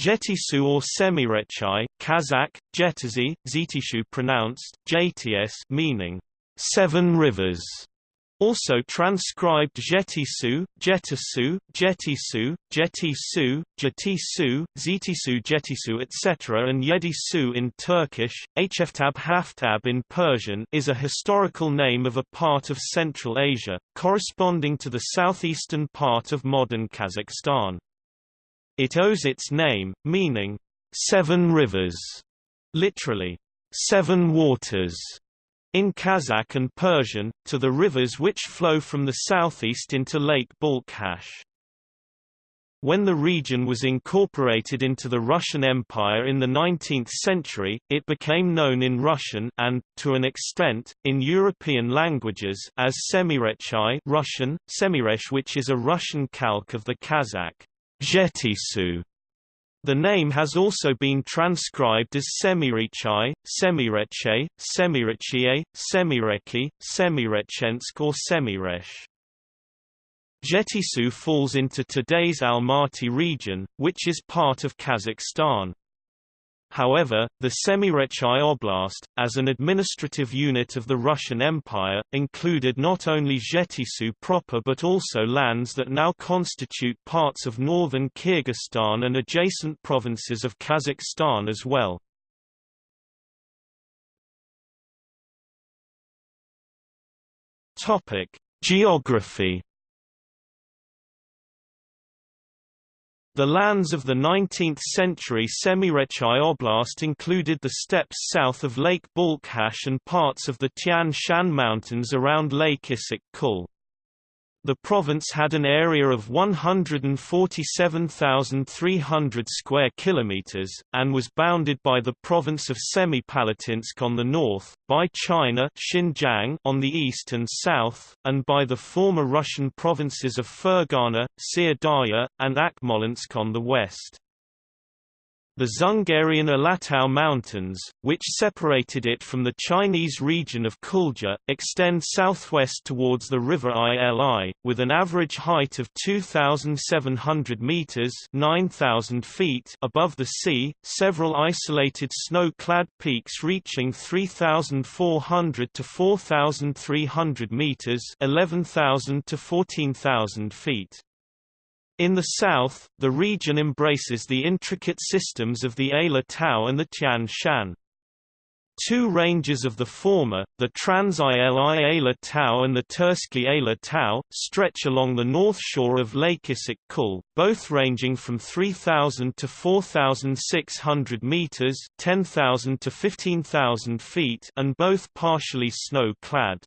Jetisu or Semirechai, Kazakh, Jetizi, Zitishu pronounced, JTS meaning, seven rivers. Also transcribed Jetisu, Jetisu, Jetisu, Jetisu, Jetisu, Zitisu Jetisu etc. and Yedisu in Turkish, Hftab Haftab in Persian is a historical name of a part of Central Asia, corresponding to the southeastern part of modern Kazakhstan. It owes its name, meaning, seven rivers, literally, seven waters, in Kazakh and Persian, to the rivers which flow from the southeast into Lake Balkhash. When the region was incorporated into the Russian Empire in the 19th century, it became known in Russian and, to an extent, in European languages as Semirechai Russian, Semiresh which is a Russian calque of the Kazakh Jetisu. The name has also been transcribed as Semirichai, Semireche, Semirechie, Semireki, Semirechensk or Semiresh. Jetisu falls into today's Almaty region, which is part of Kazakhstan. However, the Semirechai Oblast, as an administrative unit of the Russian Empire, included not only Jetisu proper but also lands that now constitute parts of northern Kyrgyzstan and adjacent provinces of Kazakhstan as well. Geography The lands of the 19th-century Semirechai Oblast included the steppes south of Lake Balkhash and parts of the Tian Shan Mountains around Lake Issyk-Kul. The province had an area of 147,300 square kilometers and was bounded by the province of Semipalatinsk on the north, by China Xinjiang on the east and south, and by the former Russian provinces of Fergana, Syr and Akmolensk on the west. The Dzungarian Alatau Mountains, which separated it from the Chinese region of Kulja, extend southwest towards the river Ili, with an average height of 2,700 meters (9,000 feet) above the sea. Several isolated snow-clad peaks reaching 3,400 to 4,300 meters (11,000 to 14,000 feet). In the south, the region embraces the intricate systems of the Ala Tau and the Tian Shan. Two ranges of the former, the Trans-Ili Ala Tau and the Terskey Ala Tau, stretch along the north shore of Lake Issyk-Kul, both ranging from 3,000 to 4,600 meters (10,000 to 15,000 feet) and both partially snow-clad.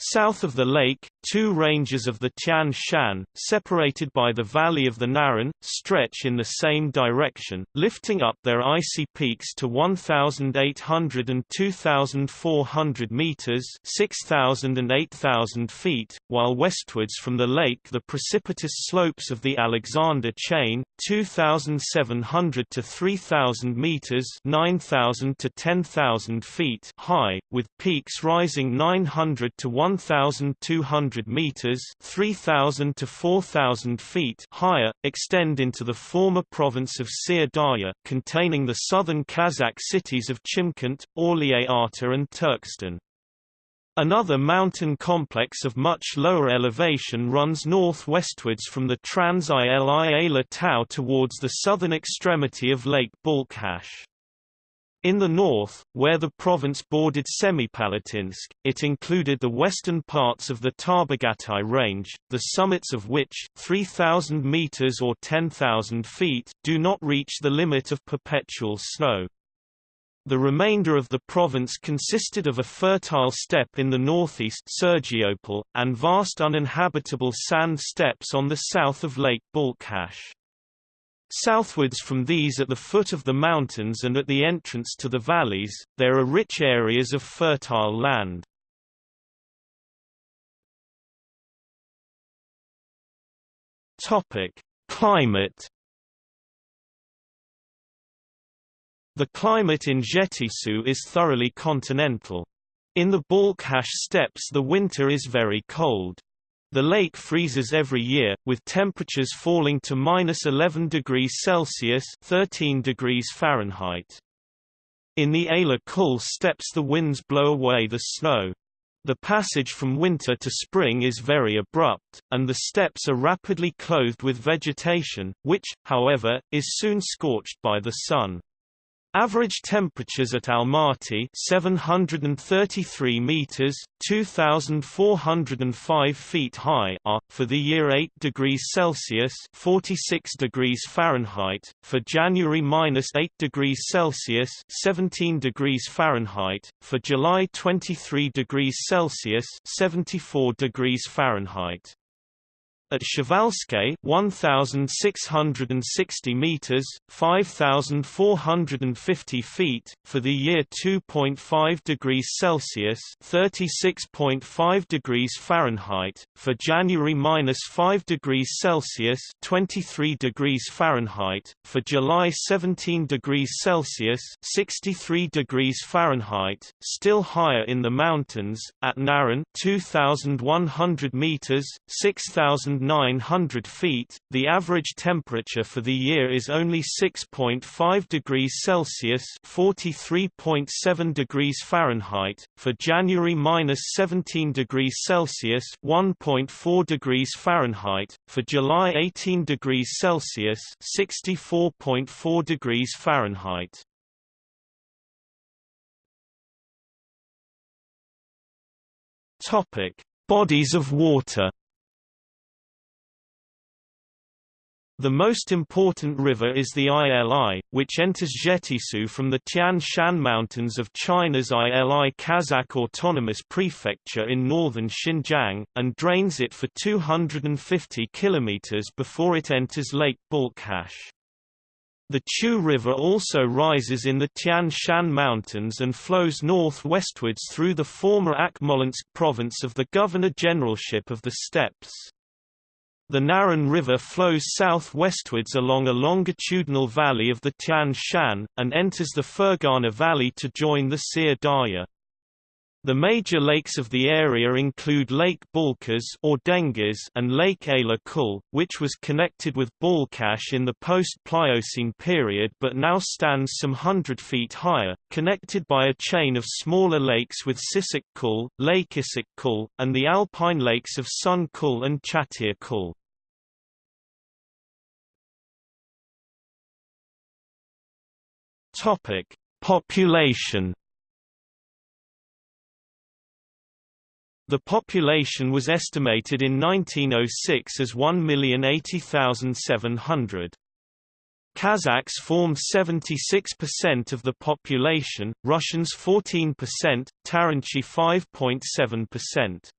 South of the lake, two ranges of the Tian Shan, separated by the valley of the Naryn, stretch in the same direction, lifting up their icy peaks to 1,800 and 2,400 meters (6,000 and 8,000 feet), while westwards from the lake the precipitous slopes of the Alexander Chain, 2,700 to 3,000 meters (9,000 to 10,000 feet) high, with peaks rising 900 to 1 1,200 meters (3,000 to 4,000 feet) higher, extend into the former province of Syr Darya, containing the southern Kazakh cities of Chimkent, Aulie-Ata and Turkestan. Another mountain complex of much lower elevation runs northwestwards from the Trans-Ili Ala Tau towards the southern extremity of Lake Balkhash. In the north, where the province bordered Semipalatinsk, it included the western parts of the Tarbagatai range, the summits of which 3,000 meters or 10,000 feet do not reach the limit of perpetual snow. The remainder of the province consisted of a fertile steppe in the northeast Sergiopol, and vast uninhabitable sand steppes on the south of Lake Balkhash. Southwards from these at the foot of the mountains and at the entrance to the valleys, there are rich areas of fertile land. Climate The climate in Jetisu is thoroughly continental. In the Balkhash steppes the winter is very cold. The lake freezes every year, with temperatures falling to minus 11 degrees Celsius 13 degrees Fahrenheit. In the Ala Kul steppes the winds blow away the snow. The passage from winter to spring is very abrupt, and the steppes are rapidly clothed with vegetation, which, however, is soon scorched by the sun. Average temperatures at Almaty 733 meters 2405 feet high are for the year 8 degrees Celsius 46 degrees Fahrenheit for January minus 8 degrees Celsius 17 degrees Fahrenheit for July 23 degrees Celsius 74 degrees Fahrenheit at Przewalskiej 1660 meters 5450 feet for the year 2.5 degrees Celsius 36.5 degrees Fahrenheit for January minus 5 degrees Celsius 23 degrees Fahrenheit for July 17 degrees Celsius 63 degrees Fahrenheit still higher in the mountains at Naryn, 2100 meters 6000 900 feet, the average temperature for the year is only 6.5 degrees Celsius (43.7 degrees Fahrenheit). For January minus 17 degrees Celsius (1.4 degrees Fahrenheit). For July 18 degrees Celsius (64.4 degrees Fahrenheit). Topic: Bodies of water. The most important river is the Ili, which enters Zhetysu from the Tian Shan Mountains of China's Ili Kazakh Autonomous Prefecture in northern Xinjiang, and drains it for 250 kilometers before it enters Lake Balkhash. The Chu River also rises in the Tian Shan Mountains and flows northwestwards through the former Akmolensk province of the Governor-Generalship of the Steppes. The Naryn River flows southwestwards along a longitudinal valley of the Tian Shan, and enters the Fergana Valley to join the Syr Darya. The major lakes of the area include Lake Balkhash or and Lake Ala Kul, which was connected with Balkash in the post-Pliocene period but now stands some hundred feet higher, connected by a chain of smaller lakes with Sisak Kul, Lake Isak Kul, and the alpine lakes of Sun Kul and Chatir Kul. Population. The population was estimated in 1906 as 1,080,700. Kazakhs formed 76% of the population, Russians 14%, Taranchi 5.7%.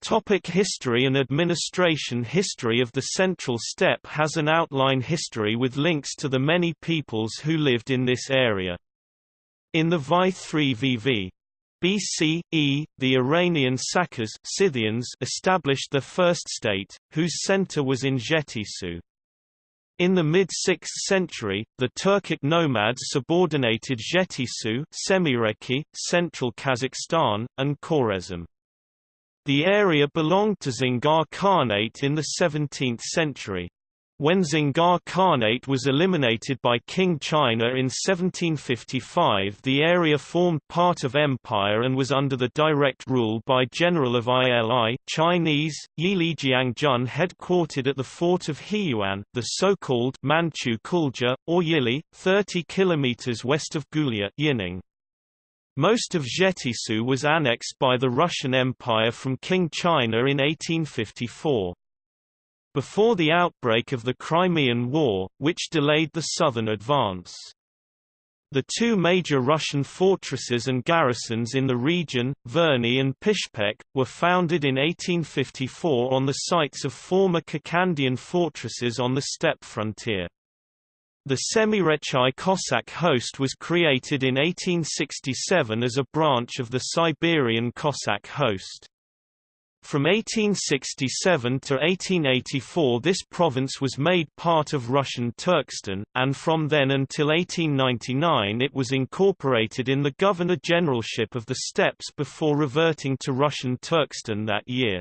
Topic history and administration History of the Central Steppe has an outline history with links to the many peoples who lived in this area. In the Vi 3 VV. BCE, the Iranian Sakas Scythians established the first state, whose center was in Jetisu. In the mid-6th century, the Turkic nomads subordinated Jetisu Semireki, central Kazakhstan, and Khwarezm. The area belonged to Dzungar Khanate in the 17th century. When Dzungar Khanate was eliminated by Qing China in 1755 the area formed part of empire and was under the direct rule by General of Ili Chinese, Yili Jiangjun headquartered at the fort of Huiyuan, the so-called Manchu Kulja, or Yili, 30 km west of Gulja Yining. Most of Zhetysu was annexed by the Russian Empire from Qing China in 1854. Before the outbreak of the Crimean War, which delayed the southern advance. The two major Russian fortresses and garrisons in the region, Verny and Pishpek, were founded in 1854 on the sites of former Kokandian fortresses on the steppe frontier. The Semirechye Cossack host was created in 1867 as a branch of the Siberian Cossack host. From 1867 to 1884 this province was made part of Russian Turkestan, and from then until 1899 it was incorporated in the Governor-Generalship of the Steppes before reverting to Russian Turkestan that year.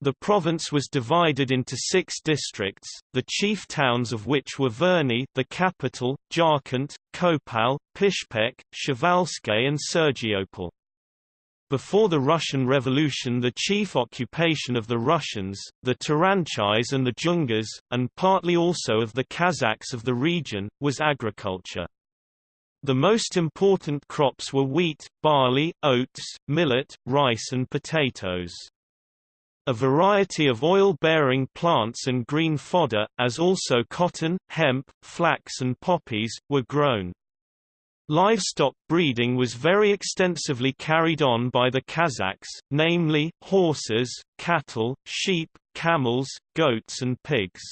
The province was divided into six districts, the chief towns of which were Verny the capital, Jarkent, Kopal, Pishpek, Przewalski and Sergiopol. Before the Russian Revolution the chief occupation of the Russians, the Taranchis and the Dzungas, and partly also of the Kazakhs of the region, was agriculture. The most important crops were wheat, barley, oats, millet, rice and potatoes. A variety of oil-bearing plants and green fodder, as also cotton, hemp, flax and poppies, were grown. Livestock breeding was very extensively carried on by the Kazakhs, namely, horses, cattle, sheep, camels, goats and pigs.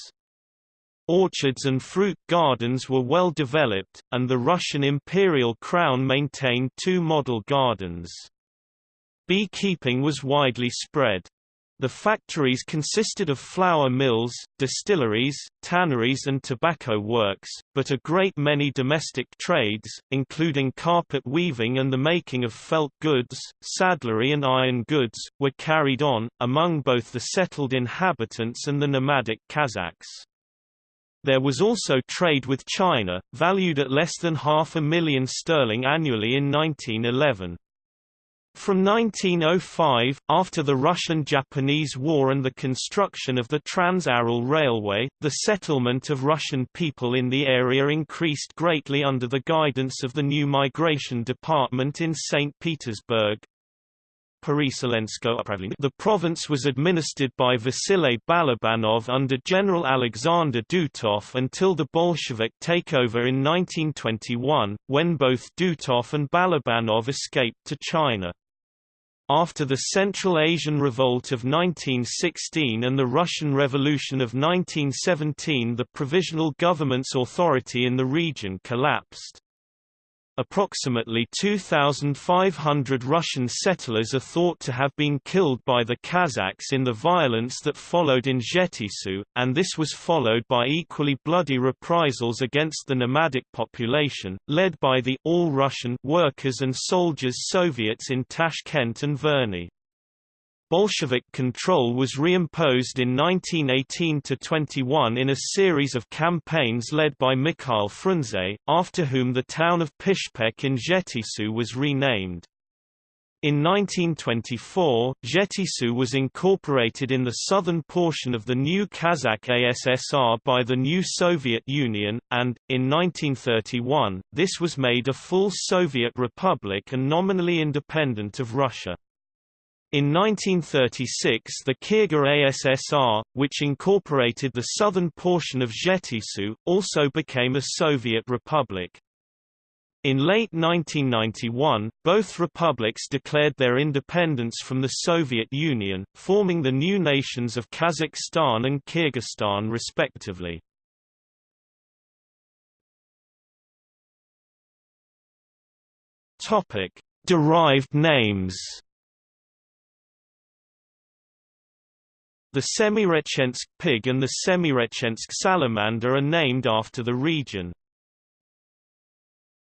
Orchards and fruit gardens were well developed, and the Russian imperial crown maintained two model gardens. Beekeeping was widely spread. The factories consisted of flour mills, distilleries, tanneries and tobacco works, but a great many domestic trades, including carpet weaving and the making of felt goods, saddlery and iron goods, were carried on, among both the settled inhabitants and the nomadic Kazakhs. There was also trade with China, valued at less than half a million sterling annually in 1911. From 1905, after the Russian–Japanese War and the construction of the Trans-Aral Railway, the settlement of Russian people in the area increased greatly under the guidance of the new Migration Department in St. Petersburg. The province was administered by Vasily Balabanov under General Alexander Dutov until the Bolshevik takeover in 1921, when both Dutov and Balabanov escaped to China. After the Central Asian Revolt of 1916 and the Russian Revolution of 1917 the provisional government's authority in the region collapsed. Approximately 2,500 Russian settlers are thought to have been killed by the Kazakhs in the violence that followed in Zhetisu, and this was followed by equally bloody reprisals against the nomadic population, led by the All-Russian workers and soldiers Soviets in Tashkent and Verny. Bolshevik control was reimposed in 1918–21 in a series of campaigns led by Mikhail Frunze, after whom the town of Pishpek in Zhetisu was renamed. In 1924, Zhetisu was incorporated in the southern portion of the new Kazakh ASSR by the new Soviet Union, and, in 1931, this was made a full Soviet republic and nominally independent of Russia. In 1936 the Kyrgyz ASSR, which incorporated the southern portion of Zhetisu, also became a Soviet republic. In late 1991, both republics declared their independence from the Soviet Union, forming the new nations of Kazakhstan and Kyrgyzstan respectively. Derived names The Semirechyensk pig and the Semirechyensk salamander are named after the region.